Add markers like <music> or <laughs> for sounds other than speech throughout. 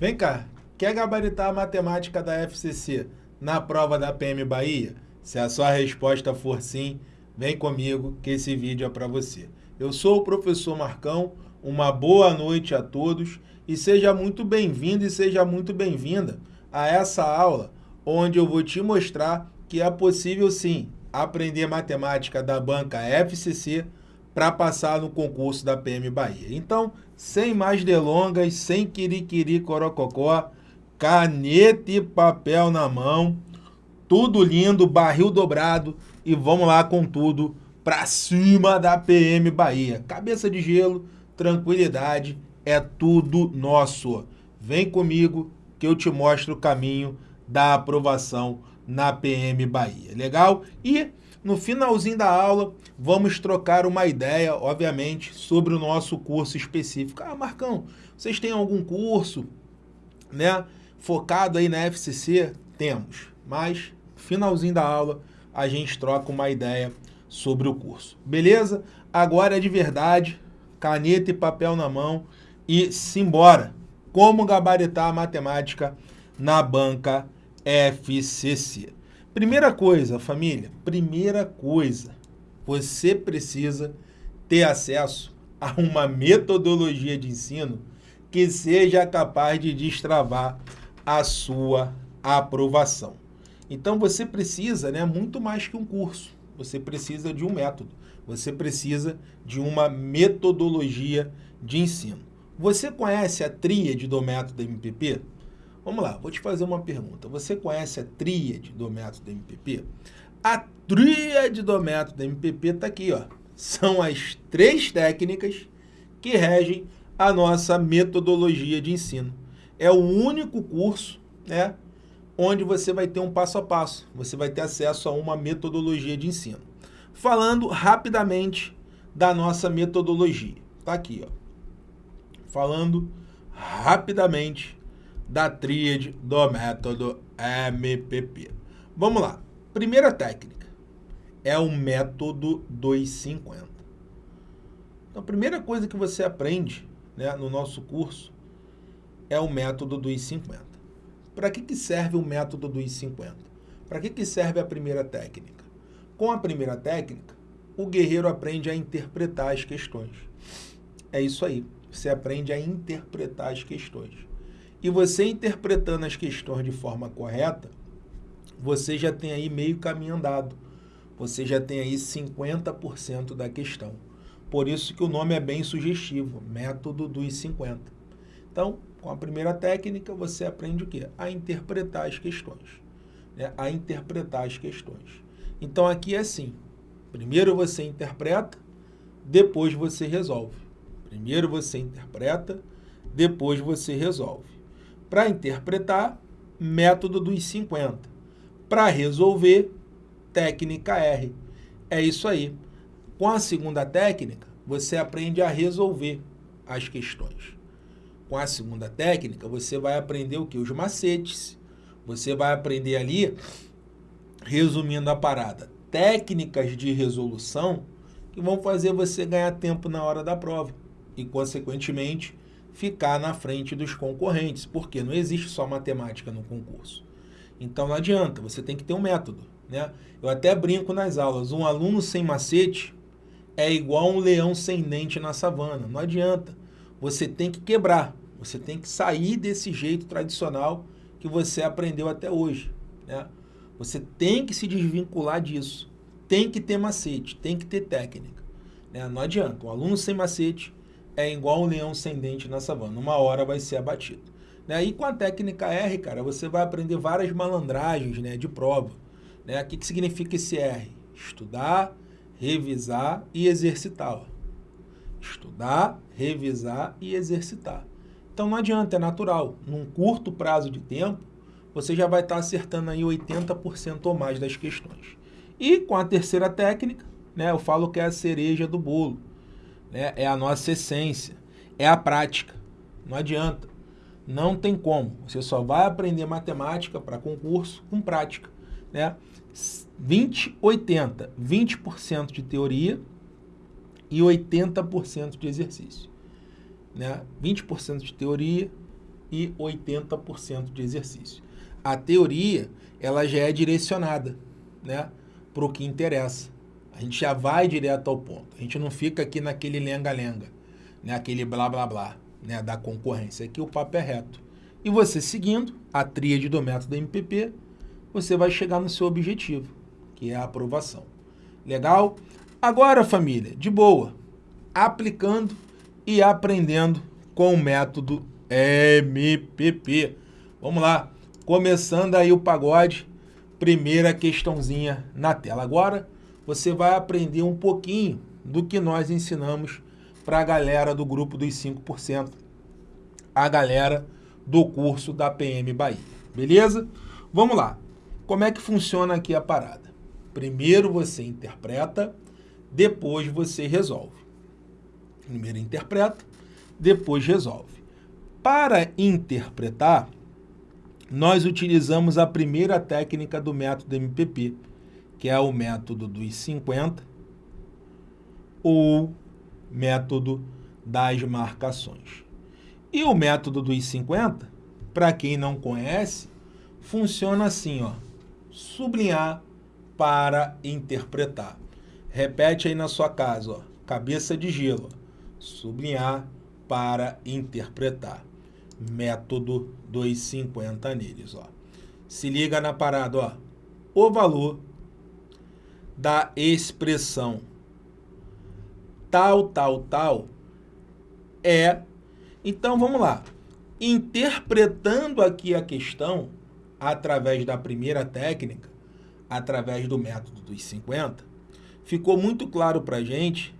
Vem cá, quer gabaritar a matemática da FCC na prova da PM Bahia? Se a sua resposta for sim, vem comigo que esse vídeo é para você. Eu sou o professor Marcão, uma boa noite a todos e seja muito bem-vindo e seja muito bem-vinda a essa aula onde eu vou te mostrar que é possível sim aprender matemática da banca FCC para passar no concurso da PM Bahia. Então, sem mais delongas, sem quiriquiri corococó, caneta e papel na mão, tudo lindo, barril dobrado e vamos lá com tudo para cima da PM Bahia. Cabeça de gelo, tranquilidade, é tudo nosso. Vem comigo que eu te mostro o caminho da aprovação na PM Bahia. Legal? E no finalzinho da aula, vamos trocar uma ideia, obviamente, sobre o nosso curso específico. Ah, Marcão, vocês têm algum curso né, focado aí na FCC? Temos, mas finalzinho da aula a gente troca uma ideia sobre o curso. Beleza? Agora é de verdade, caneta e papel na mão e simbora. Como gabaritar a matemática na banca FCC. Primeira coisa, família, primeira coisa, você precisa ter acesso a uma metodologia de ensino que seja capaz de destravar a sua aprovação. Então você precisa, né, muito mais que um curso, você precisa de um método, você precisa de uma metodologia de ensino. Você conhece a tríade do método MPP? Vamos lá, vou te fazer uma pergunta. Você conhece a tríade do método MPP? A tríade do método MPP está aqui, ó. São as três técnicas que regem a nossa metodologia de ensino. É o único curso, né, onde você vai ter um passo a passo. Você vai ter acesso a uma metodologia de ensino. Falando rapidamente da nossa metodologia. Tá aqui, ó. Falando rapidamente da tríade do método MPP. Vamos lá. Primeira técnica é o método 250. Então, a primeira coisa que você aprende né, no nosso curso é o método 250. Para que, que serve o método 250? Para que, que serve a primeira técnica? Com a primeira técnica, o guerreiro aprende a interpretar as questões. É isso aí. Você aprende a interpretar as questões. E você interpretando as questões de forma correta, você já tem aí meio caminho andado. Você já tem aí 50% da questão. Por isso que o nome é bem sugestivo, método dos 50. Então, com a primeira técnica, você aprende o quê? A interpretar as questões. Né? A interpretar as questões. Então, aqui é assim. Primeiro você interpreta, depois você resolve. Primeiro você interpreta, depois você resolve. Para interpretar, método dos 50. Para resolver, técnica R. É isso aí. Com a segunda técnica, você aprende a resolver as questões. Com a segunda técnica, você vai aprender o que? Os macetes. Você vai aprender ali, resumindo a parada, técnicas de resolução que vão fazer você ganhar tempo na hora da prova e, consequentemente, ficar na frente dos concorrentes, porque não existe só matemática no concurso. Então não adianta, você tem que ter um método. Né? Eu até brinco nas aulas, um aluno sem macete é igual um leão sem dente na savana. Não adianta, você tem que quebrar, você tem que sair desse jeito tradicional que você aprendeu até hoje. Né? Você tem que se desvincular disso, tem que ter macete, tem que ter técnica. Né? Não adianta, um aluno sem macete é igual um leão sem dente na savana. Uma hora vai ser abatido. Né? E com a técnica R, cara, você vai aprender várias malandragens né, de prova. Né? O que, que significa esse R? Estudar, revisar e exercitar. Ó. Estudar, revisar e exercitar. Então não adianta, é natural. Num curto prazo de tempo, você já vai estar acertando aí 80% ou mais das questões. E com a terceira técnica, né, eu falo que é a cereja do bolo né, é a nossa essência, é a prática. Não adianta. Não tem como. Você só vai aprender matemática para concurso com prática. Né? 20, 80. 20% de teoria e 80% de exercício. Né? 20% de teoria e 80% de exercício. A teoria, ela já é direcionada, né, para o que interessa. A gente já vai direto ao ponto. A gente não fica aqui naquele lenga-lenga, né, aquele blá blá blá, né, da concorrência. Aqui o papo é reto. E você seguindo a tríade do método MPP, você vai chegar no seu objetivo, que é a aprovação. Legal? Agora, família, de boa, aplicando e aprendendo com o método MPP. Vamos lá, começando aí o pagode, primeira questãozinha na tela. Agora, você vai aprender um pouquinho do que nós ensinamos para a galera do grupo dos 5%, a galera do curso da PM Bahia, beleza? Vamos lá, como é que funciona aqui a parada? Primeiro você interpreta, depois você resolve. Primeiro interpreta, depois resolve. Para interpretar, nós utilizamos a primeira técnica do método MPP, que é o método dos 50 ou método das marcações. E o método dos 50, para quem não conhece, funciona assim, ó, sublinhar para interpretar. Repete aí na sua casa, ó, cabeça de gelo, sublinhar para interpretar. Método 250 neles, ó. Se liga na parada, ó. O valor da expressão tal, tal, tal é... Então, vamos lá. Interpretando aqui a questão, através da primeira técnica, através do método dos 50, ficou muito claro para a gente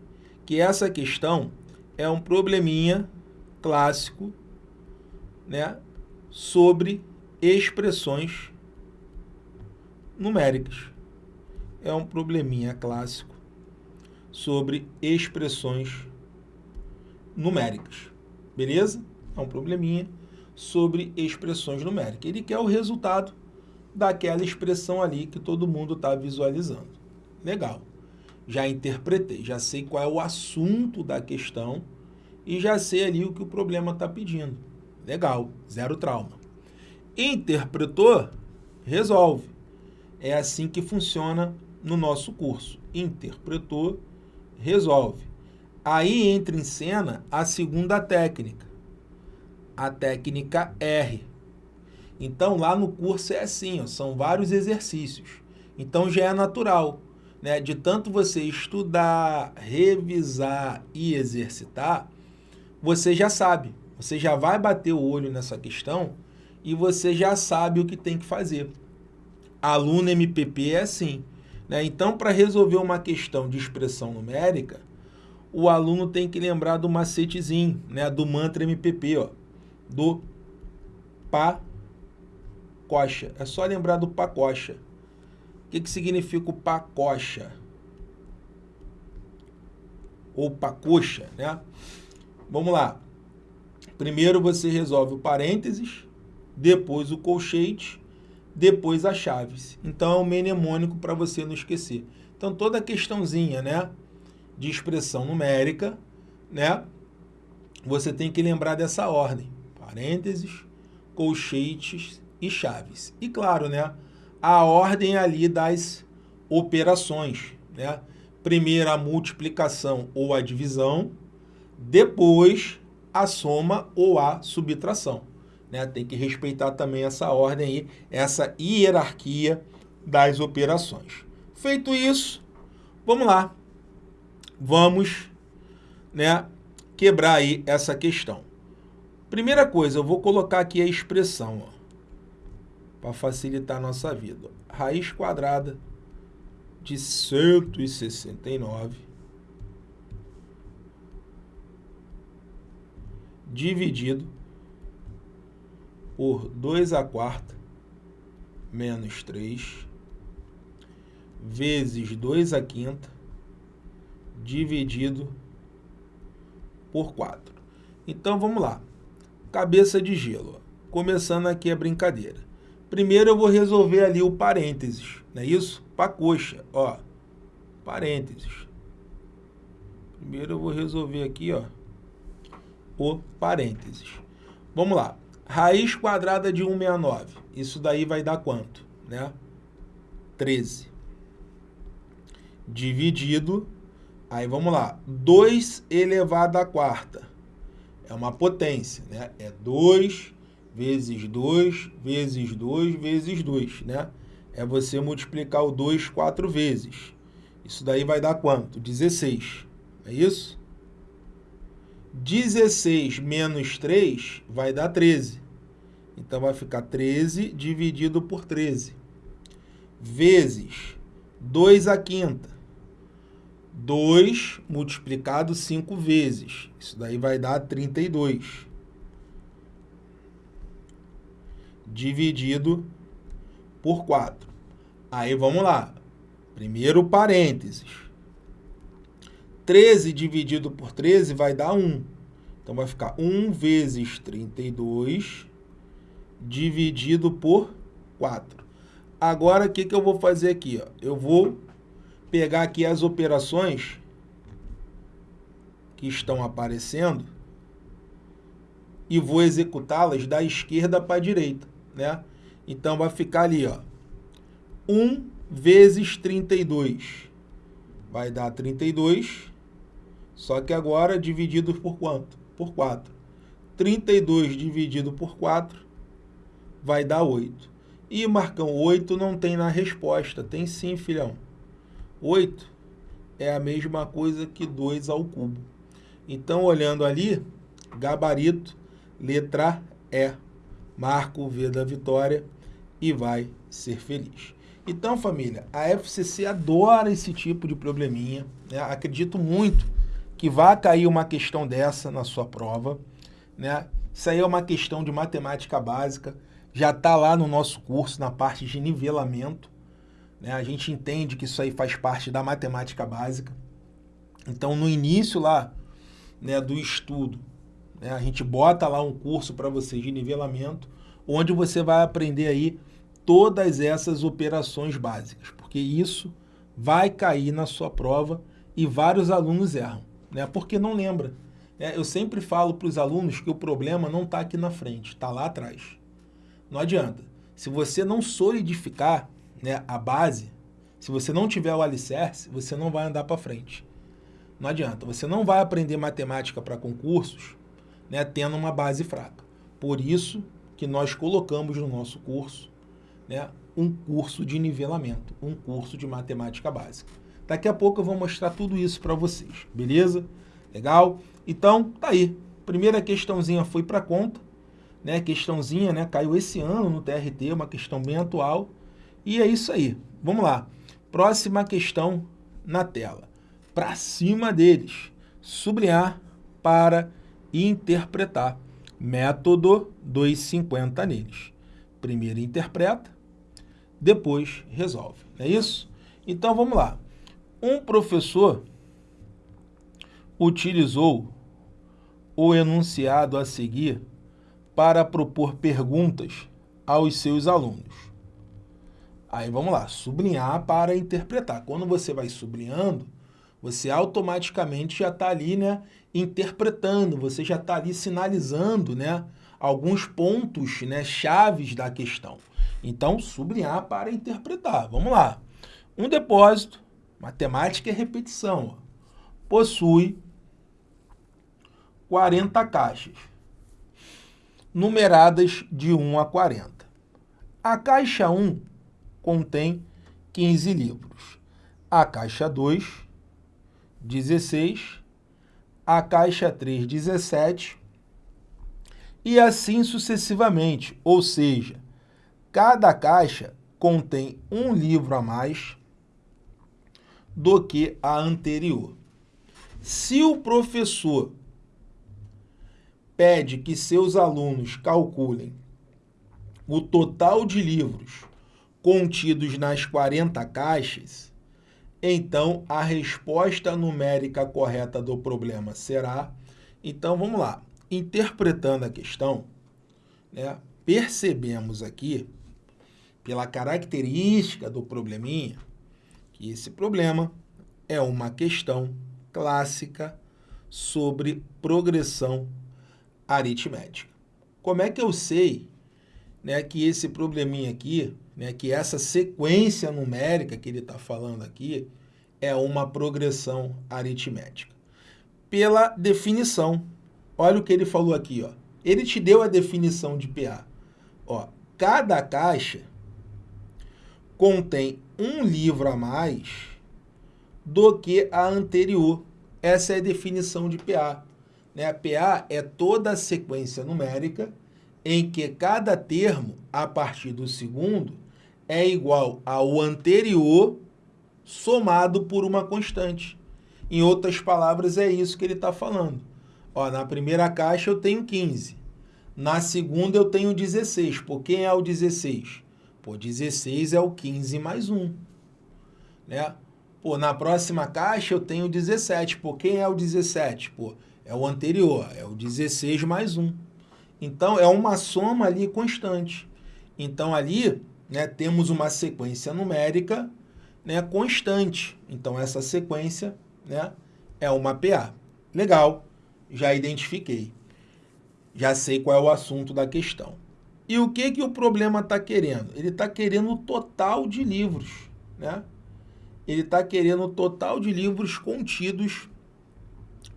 que essa questão é um probleminha clássico né, sobre expressões numéricas. É um probleminha clássico sobre expressões numéricas. Beleza? É um probleminha sobre expressões numéricas. Ele quer o resultado daquela expressão ali que todo mundo está visualizando. Legal. Já interpretei, já sei qual é o assunto da questão e já sei ali o que o problema está pedindo. Legal, zero trauma. Interpretou, resolve. É assim que funciona no nosso curso. Interpretou, resolve. Aí entra em cena a segunda técnica, a técnica R. Então, lá no curso é assim, ó, são vários exercícios. Então, já é natural. Né? De tanto você estudar, revisar e exercitar, você já sabe. Você já vai bater o olho nessa questão e você já sabe o que tem que fazer. Aluno MPP é assim. Né? Então, para resolver uma questão de expressão numérica, o aluno tem que lembrar do macetezinho, né? do mantra MPP, ó, do pá coxa. É só lembrar do pacocha. O que, que significa o pacocha? Ou pacocha, né? Vamos lá. Primeiro você resolve o parênteses, depois o colchete, depois a chaves. Então é um mnemônico para você não esquecer. Então toda a questãozinha, né, de expressão numérica, né, você tem que lembrar dessa ordem. Parênteses, colchetes e chaves. E claro, né, a ordem ali das operações, né? Primeiro a multiplicação ou a divisão, depois a soma ou a subtração. Né? Tem que respeitar também essa ordem aí, essa hierarquia das operações. Feito isso, vamos lá. Vamos né, quebrar aí essa questão. Primeira coisa, eu vou colocar aqui a expressão, para facilitar a nossa vida. Raiz quadrada de 169 dividido por 2 a quarta menos 3 vezes 2 a quinta dividido por 4. Então, vamos lá. Cabeça de gelo. Começando aqui a brincadeira. Primeiro eu vou resolver ali o parênteses, não é isso? Para coxa, ó, parênteses. Primeiro eu vou resolver aqui, ó, o parênteses. Vamos lá. Raiz quadrada de 169. Isso daí vai dar quanto? Né? 13. Dividido, aí vamos lá, 2 elevado à quarta. É uma potência, né? É 2 vezes 2 vezes 2 vezes 2, né? É você multiplicar o 2 quatro vezes. Isso daí vai dar quanto? 16. É isso? 16 menos 3 vai dar 13. Então, vai ficar 13 dividido por 13. Vezes 2 a quinta. 2 multiplicado 5 vezes. Isso daí vai dar 32. Dividido por 4. Aí, vamos lá. Primeiro parênteses. 13 dividido por 13 vai dar 1. Então, vai ficar 1 vezes 32 dividido por 4. Agora, o que, que eu vou fazer aqui? Ó? Eu vou pegar aqui as operações que estão aparecendo e vou executá-las da esquerda para a direita, né? Então, vai ficar ali, ó, 1 vezes 32 vai dar 32 só que agora dividido por quanto? Por 4. 32 dividido por 4 vai dar 8. E, Marcão, 8 não tem na resposta. Tem sim, filhão. 8 é a mesma coisa que 2 ao cubo. Então, olhando ali, gabarito, letra E. Marca o V da vitória e vai ser feliz. Então, família, a FCC adora esse tipo de probleminha. Né? Acredito muito que vai cair uma questão dessa na sua prova, né? Isso aí é uma questão de matemática básica, já está lá no nosso curso, na parte de nivelamento, né? A gente entende que isso aí faz parte da matemática básica. Então, no início lá né, do estudo, né, a gente bota lá um curso para vocês de nivelamento, onde você vai aprender aí todas essas operações básicas, porque isso vai cair na sua prova e vários alunos erram né? porque não lembra. É, eu sempre falo para os alunos que o problema não está aqui na frente, está lá atrás. Não adianta. Se você não solidificar né, a base, se você não tiver o alicerce, você não vai andar para frente. Não adianta. Você não vai aprender matemática para concursos né, tendo uma base fraca. Por isso que nós colocamos no nosso curso né, um curso de nivelamento, um curso de matemática básica. Daqui a pouco eu vou mostrar tudo isso para vocês, beleza? Legal? Então, tá aí. Primeira questãozinha foi para conta, né? Questãozinha, né? Caiu esse ano no TRT, uma questão bem atual. E é isso aí. Vamos lá. Próxima questão na tela. Para cima deles. Sublinhar para interpretar. Método 250 neles. Primeiro interpreta, depois resolve. É isso? Então, vamos lá. Um professor utilizou o enunciado a seguir para propor perguntas aos seus alunos. Aí vamos lá, sublinhar para interpretar. Quando você vai sublinhando, você automaticamente já está ali, né, interpretando, você já está ali sinalizando, né, alguns pontos, né, chaves da questão. Então, sublinhar para interpretar. Vamos lá. Um depósito Matemática é repetição. Possui 40 caixas, numeradas de 1 a 40. A caixa 1 contém 15 livros. A caixa 2, 16. A caixa 3, 17. E assim sucessivamente, ou seja, cada caixa contém um livro a mais do que a anterior. Se o professor pede que seus alunos calculem o total de livros contidos nas 40 caixas, então a resposta numérica correta do problema será... Então, vamos lá. Interpretando a questão, né, percebemos aqui, pela característica do probleminha, que esse problema é uma questão clássica sobre progressão aritmética. como é que eu sei né, que esse probleminha aqui, né, que essa sequência numérica que ele está falando aqui, é uma progressão aritmética? Pela definição. Olha o que ele falou aqui. Ó. Ele te deu a definição de PA. Ó, cada caixa contém um livro a mais do que a anterior. Essa é a definição de PA. Né? PA é toda a sequência numérica em que cada termo, a partir do segundo, é igual ao anterior somado por uma constante. Em outras palavras, é isso que ele está falando. Ó, na primeira caixa eu tenho 15. Na segunda eu tenho 16. Por quem é o 16? Pô, 16 é o 15 mais 1. Né? Pô, na próxima caixa eu tenho 17. Por quem é o 17? Pô, é o anterior, é o 16 mais 1. Então, é uma soma ali constante. Então, ali, né, temos uma sequência numérica né, constante. Então, essa sequência né, é uma PA. Legal, já identifiquei. Já sei qual é o assunto da questão. E o que, que o problema está querendo? Ele está querendo o total de livros. Né? Ele está querendo o total de livros contidos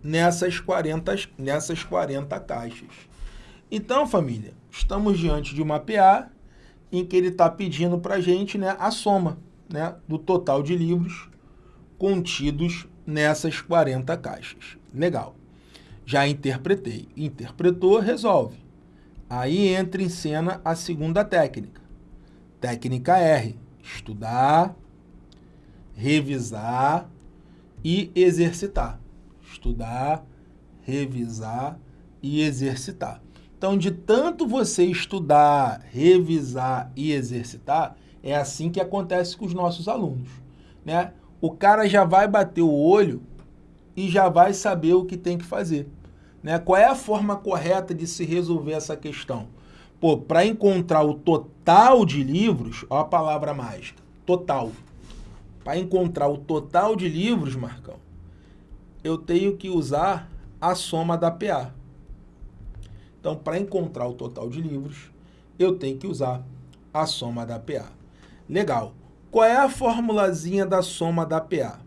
nessas 40, nessas 40 caixas. Então, família, estamos diante de uma PA em que ele está pedindo para a gente né, a soma né, do total de livros contidos nessas 40 caixas. Legal. Já interpretei. Interpretou, resolve. Aí entra em cena a segunda técnica. Técnica R. Estudar, revisar e exercitar. Estudar, revisar e exercitar. Então, de tanto você estudar, revisar e exercitar, é assim que acontece com os nossos alunos. Né? O cara já vai bater o olho e já vai saber o que tem que fazer. Né? Qual é a forma correta de se resolver essa questão? Pô, para encontrar o total de livros, ó a palavra mágica, total. Para encontrar o total de livros, Marcão, eu tenho que usar a soma da PA. Então, para encontrar o total de livros, eu tenho que usar a soma da PA. Legal. Qual é a formulazinha da soma da PA?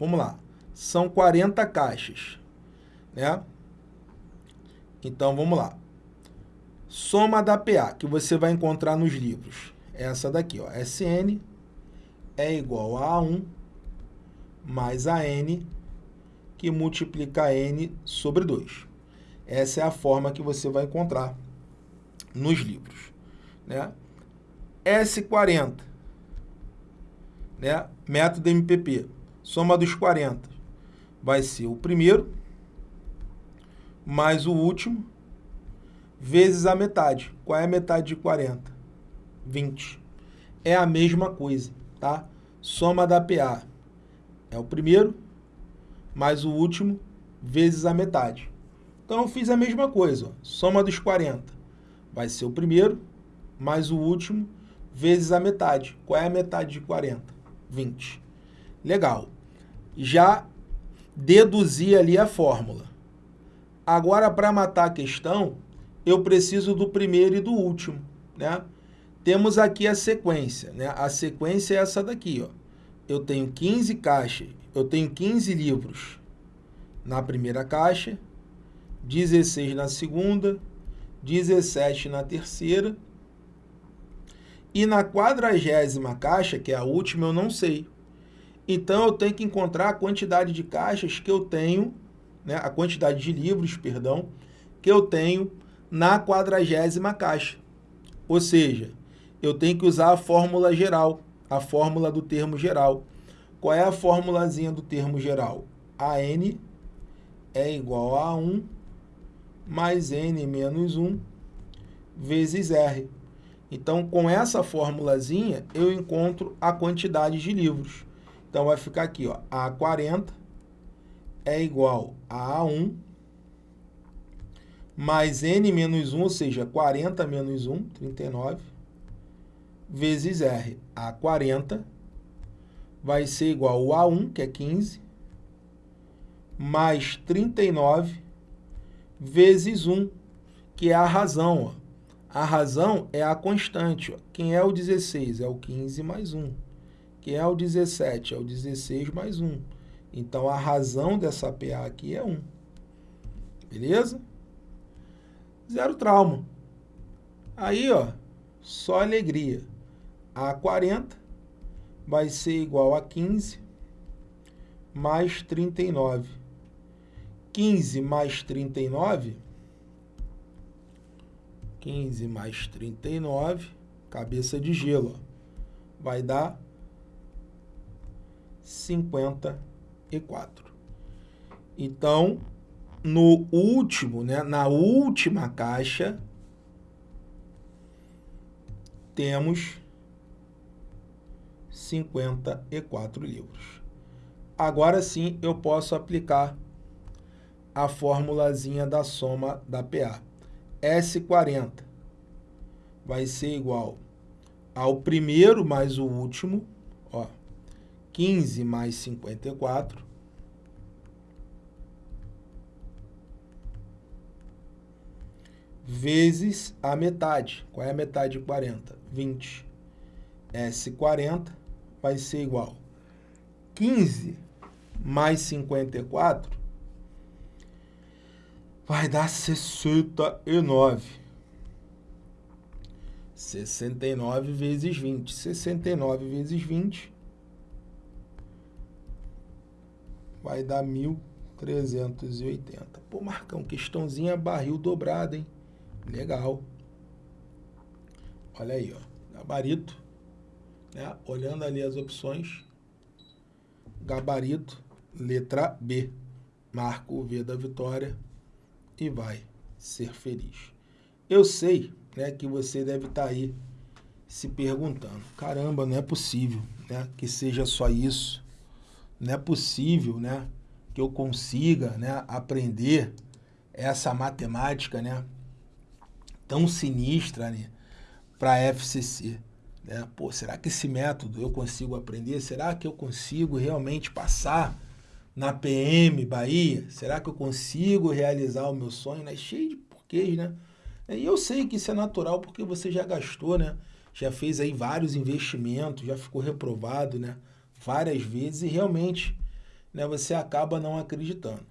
Vamos lá. São 40 caixas, né? Então, vamos lá. Soma da PA, que você vai encontrar nos livros. Essa daqui, ó. SN é igual a 1 mais a N, que multiplica N sobre 2. Essa é a forma que você vai encontrar nos livros. Né? S40, né? método MPP, soma dos 40, vai ser o primeiro mais o último vezes a metade. Qual é a metade de 40? 20. É a mesma coisa, tá? Soma da PA é o primeiro mais o último vezes a metade. Então, eu fiz a mesma coisa. Ó. Soma dos 40 vai ser o primeiro, mais o último, vezes a metade. Qual é a metade de 40? 20. Legal. Já deduzi ali a fórmula. Agora, para matar a questão, eu preciso do primeiro e do último. Né? Temos aqui a sequência. Né? A sequência é essa daqui. Ó. Eu tenho 15 caixas, eu tenho 15 livros na primeira caixa, 16 na segunda, 17 na terceira. E na quadragésima caixa, que é a última, eu não sei. Então, eu tenho que encontrar a quantidade de caixas que eu tenho, né, a quantidade de livros, perdão, que eu tenho na quadragésima caixa. Ou seja, eu tenho que usar a fórmula geral, a fórmula do termo geral. Qual é a formulazinha do termo geral? A n é igual a 1 mais n menos 1 vezes R. Então, com essa formulazinha, eu encontro a quantidade de livros. Então, vai ficar aqui, ó, A40 é igual a A1 mais n menos 1, ou seja, 40 menos 1, 39, vezes R. A40 vai ser igual a A1, que é 15, mais 39 vezes 1, que é a razão. Ó. A razão é a constante. Ó. Quem é o 16? É o 15 mais 1. Quem é o 17? É o 16 mais 1. Então, a razão dessa PA aqui é 1. Beleza? Zero trauma. Aí, ó, só alegria. A 40 vai ser igual a 15 mais 39. 15 mais 39, 15 mais 39, cabeça de gelo, ó, vai dar 54. Então, no último, né, na última caixa, temos 54 livros. Agora sim eu posso aplicar a formulazinha da soma da PA. S40 vai ser igual ao primeiro mais o último, 15 mais 54, vezes a metade. Qual é a metade de 40? 20. S40 vai ser igual 15 mais 54 vai dar 69. 69 vezes 20. 69 vezes 20 vai dar 1.380. Pô, Marcão, questãozinha barril dobrado, hein? Legal. Olha aí, ó. Gabarito. Né? Olhando ali as opções. Gabarito, letra B. Marco o V da vitória e vai ser feliz. Eu sei né, que você deve estar tá aí se perguntando, caramba, não é possível né, que seja só isso, não é possível né, que eu consiga né, aprender essa matemática né, tão sinistra né, para a FCC. Né? Pô, será que esse método eu consigo aprender? Será que eu consigo realmente passar na PM Bahia? Será que eu consigo realizar o meu sonho? Né? Cheio de porquês, né? E eu sei que isso é natural porque você já gastou, né? Já fez aí vários investimentos, já ficou reprovado, né? Várias vezes e realmente né, você acaba não acreditando.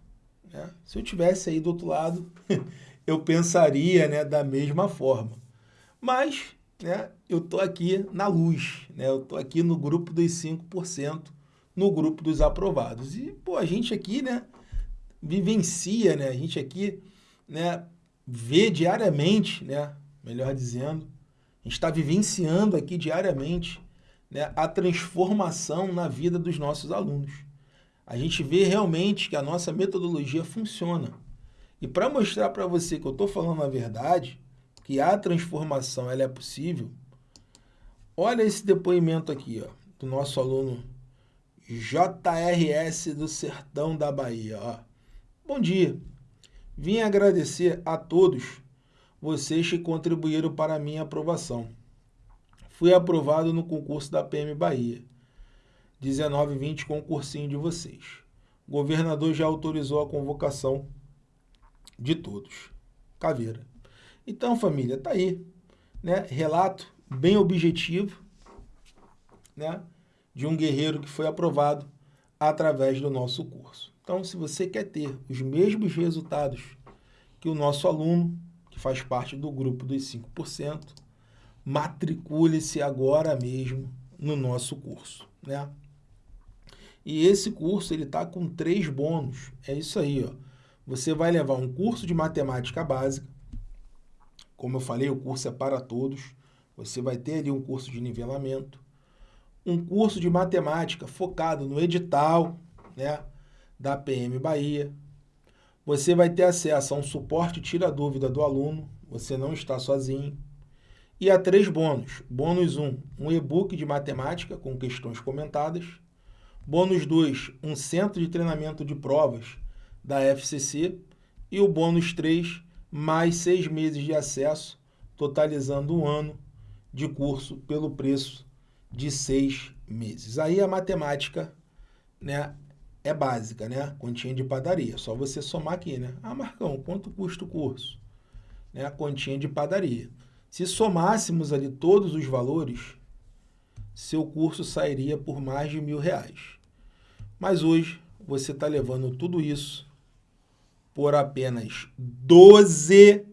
Né? Se eu tivesse aí do outro lado, <laughs> eu pensaria né, da mesma forma. Mas né, eu estou aqui na luz, né? eu estou aqui no grupo dos 5%, no grupo dos aprovados. E, pô, a gente aqui, né, vivencia, né, a gente aqui, né, vê diariamente, né, melhor dizendo, a gente está vivenciando aqui diariamente, né, a transformação na vida dos nossos alunos. A gente vê realmente que a nossa metodologia funciona. E para mostrar para você que eu estou falando a verdade, que a transformação ela é possível, olha esse depoimento aqui, ó, do nosso aluno JRS do Sertão da Bahia. Ó. Bom dia. Vim agradecer a todos vocês que contribuíram para a minha aprovação. Fui aprovado no concurso da PM Bahia. 19 e 20 concursinho de vocês. O governador já autorizou a convocação de todos. Caveira. Então, família, tá aí. Né? Relato bem objetivo. Né? de um guerreiro que foi aprovado através do nosso curso. Então, se você quer ter os mesmos resultados que o nosso aluno, que faz parte do grupo dos 5%, matricule-se agora mesmo no nosso curso, né? E esse curso ele está com três bônus. É isso aí, ó. Você vai levar um curso de matemática básica. Como eu falei, o curso é para todos. Você vai ter ali um curso de nivelamento um curso de matemática focado no edital né, da PM Bahia. Você vai ter acesso a um suporte tira dúvida do aluno, você não está sozinho. E a três bônus. Bônus 1, um, um e-book de matemática com questões comentadas. Bônus 2, um centro de treinamento de provas da FCC. E o bônus 3, mais seis meses de acesso, totalizando um ano de curso pelo preço de seis meses. Aí a matemática né, é básica, né? Continha de padaria. Só você somar aqui, né? Ah, Marcão, quanto custa o curso? Né? Continha de padaria. Se somássemos ali todos os valores, seu curso sairia por mais de mil reais. Mas hoje você está levando tudo isso por apenas 12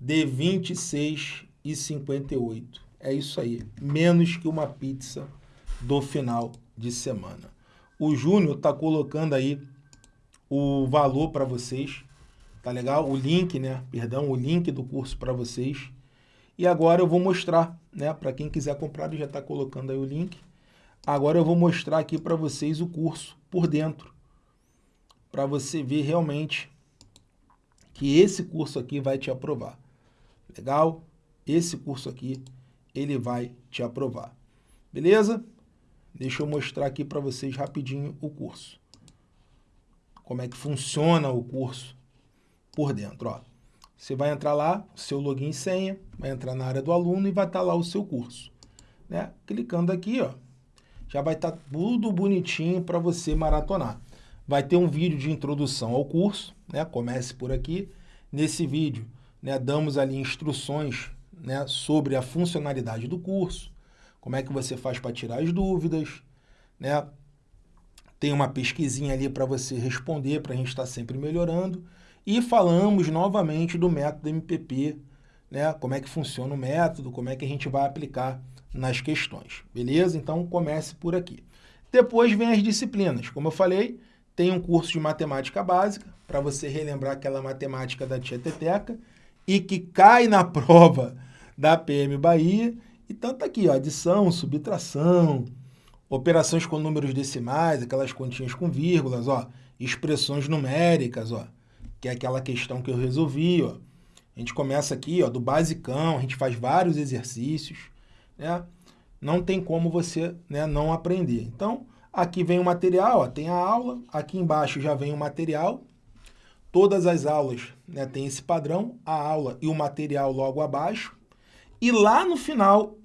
de 26,58. É isso aí, menos que uma pizza do final de semana. O Júnior está colocando aí o valor para vocês, tá legal? O link, né? Perdão, o link do curso para vocês. E agora eu vou mostrar, né? Para quem quiser comprar, ele já está colocando aí o link. Agora eu vou mostrar aqui para vocês o curso por dentro, para você ver realmente que esse curso aqui vai te aprovar. Legal? Esse curso aqui, ele vai te aprovar. Beleza? Deixa eu mostrar aqui para vocês rapidinho o curso. Como é que funciona o curso por dentro. Ó. Você vai entrar lá, seu login e senha, vai entrar na área do aluno e vai estar tá lá o seu curso. Né? Clicando aqui, ó, já vai estar tá tudo bonitinho para você maratonar. Vai ter um vídeo de introdução ao curso, né? comece por aqui. Nesse vídeo, né, damos ali instruções né, sobre a funcionalidade do curso, como é que você faz para tirar as dúvidas, né? Tem uma pesquisinha ali para você responder, para a gente estar tá sempre melhorando. E falamos novamente do método MPP, né? Como é que funciona o método, como é que a gente vai aplicar nas questões, beleza? Então comece por aqui. Depois vem as disciplinas. Como eu falei, tem um curso de matemática básica, para você relembrar aquela matemática da tia Teteca, e que cai na <laughs> prova da PM Bahia. Então tá aqui, ó, adição, subtração, operações com números decimais, aquelas continhas com vírgulas, ó, expressões numéricas, ó, que é aquela questão que eu resolvi, ó. A gente começa aqui, ó, do basicão, a gente faz vários exercícios, né? Não tem como você né, não aprender. Então, aqui vem o material, ó, tem a aula, aqui embaixo já vem o material, Todas as aulas né, têm esse padrão, a aula e o material logo abaixo. E lá no final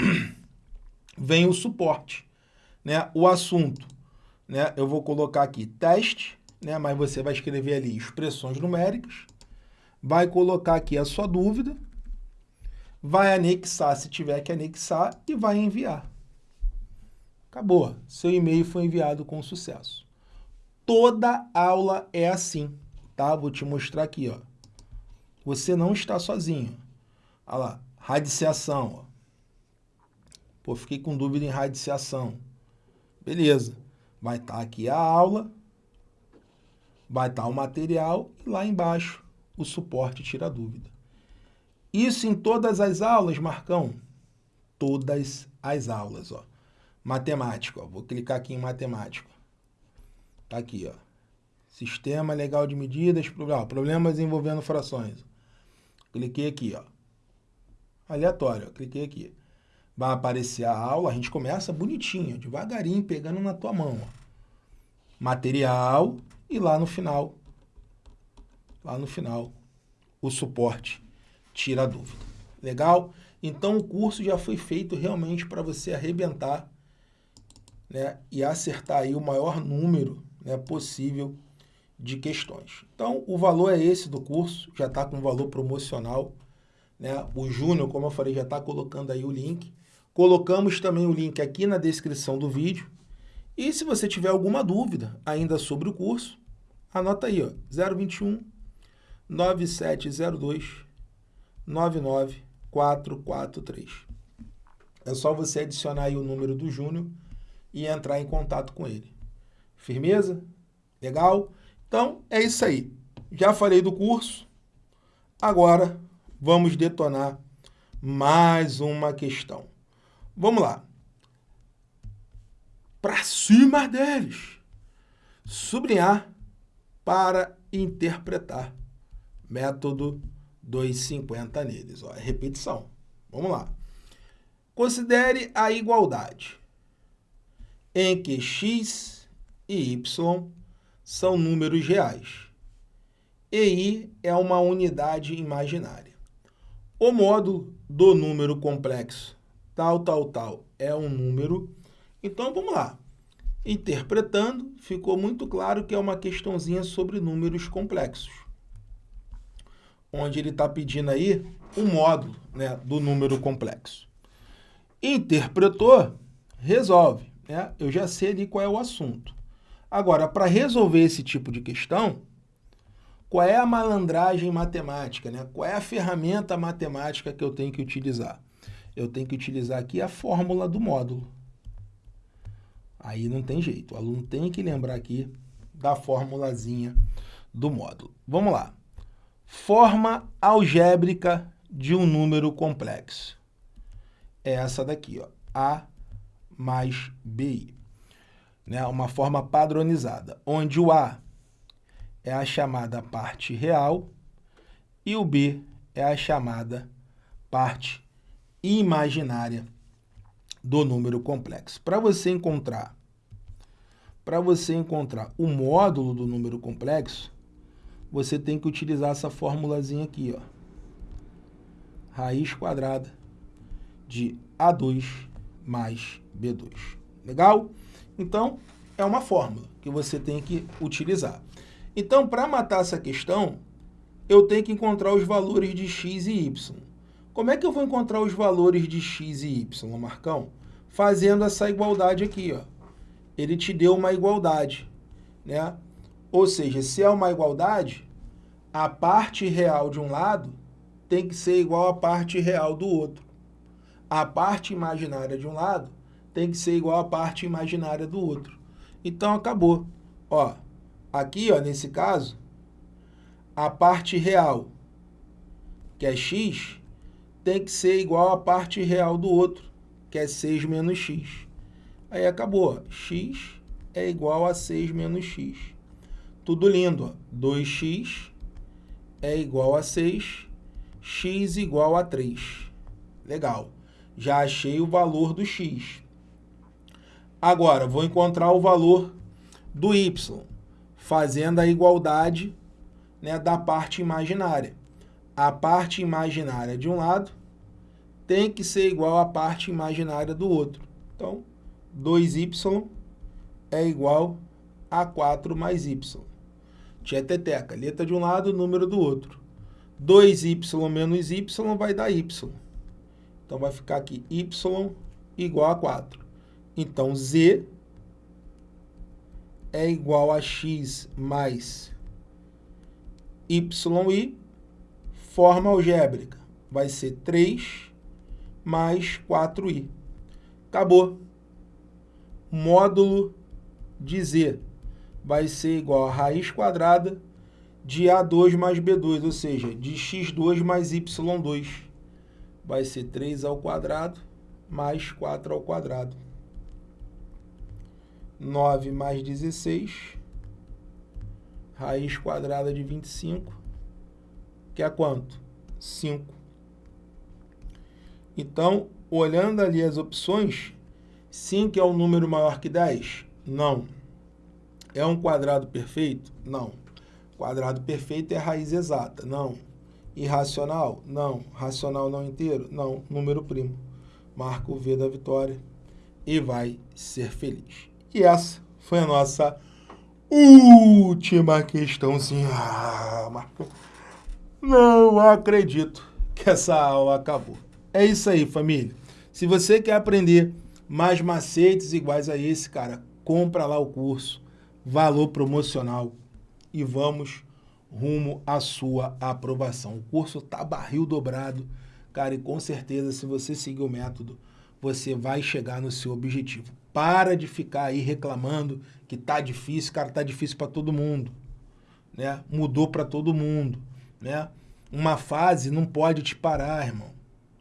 <clears throat> vem o suporte, né, o assunto. Né, eu vou colocar aqui teste, né, mas você vai escrever ali expressões numéricas, vai colocar aqui a sua dúvida, vai anexar se tiver que anexar e vai enviar. Acabou. Seu e-mail foi enviado com sucesso. Toda aula é assim tá? Vou te mostrar aqui, ó. Você não está sozinho. Olha lá, radiciação, ó. Pô, fiquei com dúvida em radiciação. Beleza. Vai estar tá aqui a aula, vai estar o material e lá embaixo o suporte tira dúvida. Isso em todas as aulas, Marcão? Todas as aulas, ó. Matemática, ó. Vou clicar aqui em matemática. Tá aqui, ó. Sistema legal de medidas, problemas envolvendo frações. Cliquei aqui, ó. Aleatório, ó. cliquei aqui. Vai aparecer a aula, a gente começa bonitinho, devagarinho, pegando na tua mão. Ó. Material e lá no final, lá no final, o suporte tira a dúvida. Legal? Então o curso já foi feito realmente para você arrebentar né, e acertar aí o maior número né, possível de questões. Então, o valor é esse do curso, já está com valor promocional. Né? O Júnior, como eu falei, já está colocando aí o link. Colocamos também o link aqui na descrição do vídeo. E se você tiver alguma dúvida ainda sobre o curso, anota aí, ó, 021 9702 99443. É só você adicionar aí o número do Júnior e entrar em contato com ele. Firmeza? Legal? Então, é isso aí. Já falei do curso. Agora, vamos detonar mais uma questão. Vamos lá. Para cima deles. Sublinhar para interpretar. Método 250 neles. Ó, é repetição. Vamos lá. Considere a igualdade em que x e y são números reais. E i é uma unidade imaginária. O módulo do número complexo tal, tal, tal é um número. Então, vamos lá. Interpretando, ficou muito claro que é uma questãozinha sobre números complexos. Onde ele está pedindo aí o módulo né, do número complexo. Interpretou, resolve. Né? Eu já sei ali qual é o assunto. Agora, para resolver esse tipo de questão, qual é a malandragem matemática? Né? Qual é a ferramenta matemática que eu tenho que utilizar? Eu tenho que utilizar aqui a fórmula do módulo. Aí não tem jeito, o aluno tem que lembrar aqui da formulazinha do módulo. Vamos lá. Forma algébrica de um número complexo. É essa daqui, ó, A mais BI. Né? Uma forma padronizada, onde o A é a chamada parte real e o B é a chamada parte imaginária do número complexo. Para você encontrar para você encontrar o módulo do número complexo, você tem que utilizar essa formulazinha aqui, ó. Raiz quadrada de A2 mais B2. Legal? Então, é uma fórmula que você tem que utilizar. Então, para matar essa questão, eu tenho que encontrar os valores de x e y. Como é que eu vou encontrar os valores de x e y, Marcão? Fazendo essa igualdade aqui, ó ele te deu uma igualdade, né? Ou seja, se é uma igualdade, a parte real de um lado tem que ser igual à parte real do outro. A parte imaginária de um lado tem que ser igual à parte imaginária do outro. Então, acabou. Ó, aqui, ó, nesse caso, a parte real, que é x, tem que ser igual à parte real do outro, que é 6 menos x. Aí acabou. x é igual a 6 menos x. Tudo lindo. 2x é igual a 6, x igual a 3. Legal. Já achei o valor do x. Agora, vou encontrar o valor do y, fazendo a igualdade né, da parte imaginária. A parte imaginária de um lado tem que ser igual à parte imaginária do outro. Então, 2y é igual a 4 mais y. Tieteteca, letra de um lado, número do outro. 2y menos y vai dar y. Então, vai ficar aqui y igual a 4. Então, z é igual a x mais yi, forma algébrica. Vai ser 3 mais 4i. Acabou módulo de z vai ser igual a raiz quadrada de A2 mais B2, ou seja, de x2 mais y2. Vai ser 3 ao quadrado mais 4 ao quadrado. 9 mais 16, raiz quadrada de 25, que é quanto? 5. Então, olhando ali as opções, 5 é um número maior que 10? Não. É um quadrado perfeito? Não. Quadrado perfeito é raiz exata? Não. Irracional? Não. Racional não inteiro? Não. Número primo. Marca o V da vitória e vai ser feliz. E essa foi a nossa última questãozinha. Ah, Marco. Não acredito que essa aula acabou. É isso aí, família. Se você quer aprender mais macetes iguais a esse, cara, compra lá o curso, valor promocional e vamos rumo à sua aprovação. O curso tá barril dobrado, cara, e com certeza se você seguir o método, você vai chegar no seu objetivo. Para de ficar aí reclamando que tá difícil, cara, tá difícil para todo mundo, né? Mudou para todo mundo, né? Uma fase não pode te parar, irmão,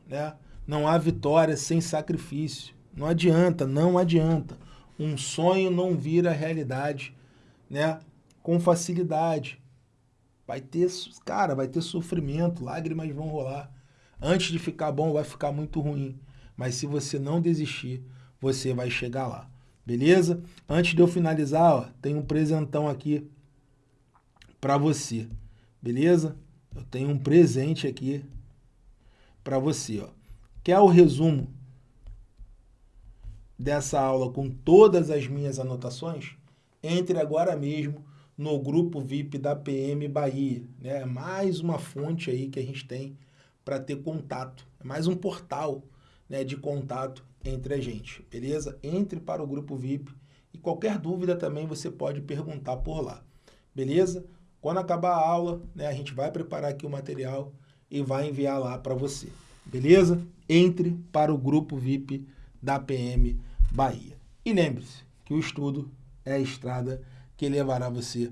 né? Não há vitória sem sacrifício. Não adianta, não adianta. Um sonho não vira realidade, né? Com facilidade. Vai ter, cara, vai ter sofrimento, lágrimas vão rolar. Antes de ficar bom, vai ficar muito ruim. Mas se você não desistir, você vai chegar lá. Beleza? Antes de eu finalizar, ó, tem um presentão aqui para você. Beleza? Eu tenho um presente aqui para você, ó. Quer o resumo dessa aula com todas as minhas anotações, entre agora mesmo no grupo VIP da PM Bahia. Né? Mais uma fonte aí que a gente tem para ter contato. É mais um portal né, de contato entre a gente, beleza? Entre para o grupo VIP e qualquer dúvida também você pode perguntar por lá, beleza? Quando acabar a aula, né, a gente vai preparar aqui o material e vai enviar lá para você, beleza? Entre para o grupo VIP da PM Bahia. E lembre-se que o estudo é a estrada que levará você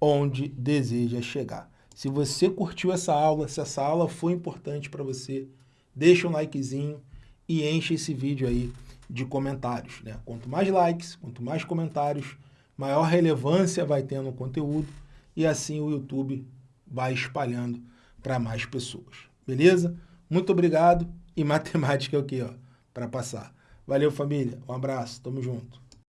onde deseja chegar. Se você curtiu essa aula, se essa aula foi importante para você, deixa um likezinho e enche esse vídeo aí de comentários. Né? Quanto mais likes, quanto mais comentários, maior relevância vai tendo no conteúdo e assim o YouTube vai espalhando para mais pessoas. Beleza? Muito obrigado e <laughs> matemática é o que, ó, para passar. Valeu, família. Um abraço. Tamo junto.